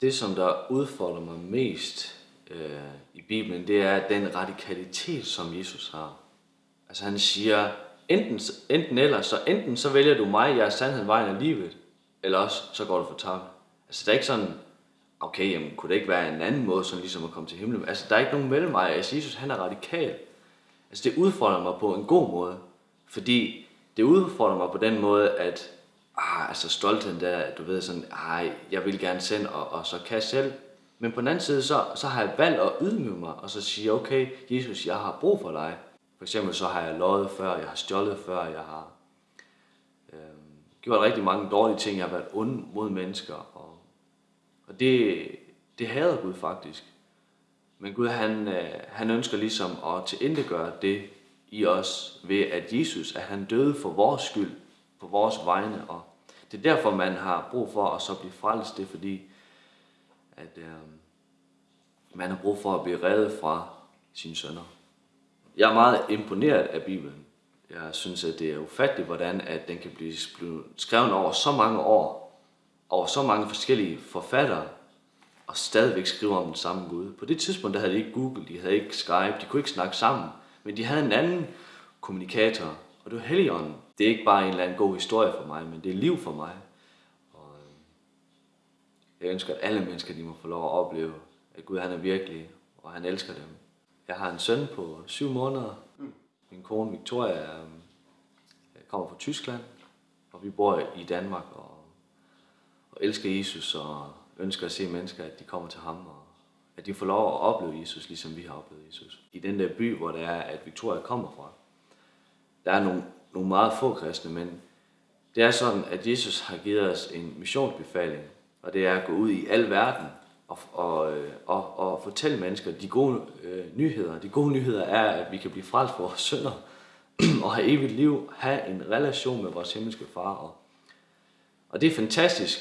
Det, som der udfordrer mig mest øh, i Bibelen, det er den radikalitet, som Jesus har. Altså han siger, enten, enten eller, så enten så vælger du mig, jeg er sandheden, vejen af livet, eller også så går du for tabt. Altså der er ikke sådan, okay, jamen, kunne det ikke være en anden måde, sådan ligesom at komme til himlen? Altså der er ikke nogen mellemvej. Altså Jesus, han er radikal. Altså det udfordrer mig på en god måde, fordi det udfordrer mig på den måde, at ah, altså stoltheden der, du ved sådan, ej, jeg vil gerne sende, og, og så kan jeg selv. Men på den anden side, så, så har jeg valgt at ydmyge mig, og så sige, okay, Jesus, jeg har brug for dig. For eksempel så har jeg løjet før, jeg har stjålet før, jeg har øh, gjort rigtig mange dårlige ting, jeg har været ond mod mennesker, og, og det, det hader Gud faktisk. Men Gud, han, øh, han ønsker ligesom at tilindegøre det i os ved, at Jesus, at han døde for vores skyld, på vores vegne, og det er derfor, man har brug for at så blive frelst, det er fordi, at øh, man har brug for at blive reddet fra sine sønner. Jeg er meget imponeret af Bibelen. Jeg synes, at det er ufatteligt, hvordan at den kan blive skrevet over så mange år, over så mange forskellige forfattere, og stadigvæk skrive om den samme Gud. På det tidspunkt, der havde de ikke Google, de havde ikke Skype, de kunne ikke snakke sammen, men de havde en anden kommunikator, og det var Helligånden. Det er ikke bare en eller anden god historie for mig, men det er liv for mig. Og øh, jeg ønsker, at alle mennesker de må få lov at opleve, at Gud han er virkelig, og han elsker dem. Jeg har en søn på syv måneder. Min kone Victoria øh, kommer fra Tyskland, og vi bor i Danmark og, og elsker Jesus og ønsker at se mennesker, at de kommer til ham, og at de får lov at opleve Jesus, ligesom vi har oplevet Jesus. I den der by, hvor det er, at Victoria kommer fra, der er nogle, nogle meget få kristne, men det er sådan, at Jesus har givet os en missionsbefaling, og det er at gå ud i al verden og, og, øh, og, og fortælle mennesker de gode øh, nyheder. De gode nyheder er, at vi kan blive frelst for vores sønder og have evigt liv, have en relation med vores himmelske far. Og, og det er fantastisk,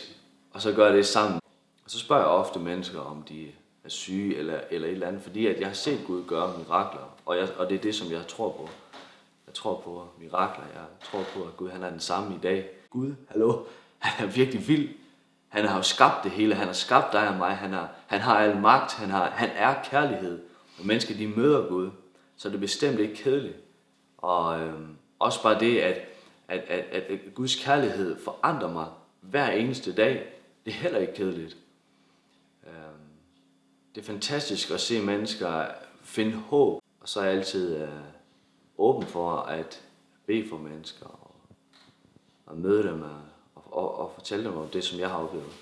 og så gør det sammen. Og så spørger jeg ofte mennesker, om de er syge eller, eller et eller andet, fordi at jeg har set Gud gøre mirakler, og, jeg, og det er det, som jeg tror på. Tror på mirakler, jeg tror på, at Gud han er den samme i dag. Gud, hallo, han er virkelig vild. Han har jo skabt det hele, han har skabt dig og mig, han, er, han har al magt, han, har, han er kærlighed. Når mennesker de møder Gud, så er det bestemt ikke kedeligt. Og øh, også bare det, at, at, at, at Guds kærlighed forandrer mig hver eneste dag, det er heller ikke kedeligt. Øhm, det er fantastisk at se mennesker finde håb, og så er altid Øh, åben for at bede for mennesker og, og møde dem og, og, og fortælle dem om det, som jeg har oplevet.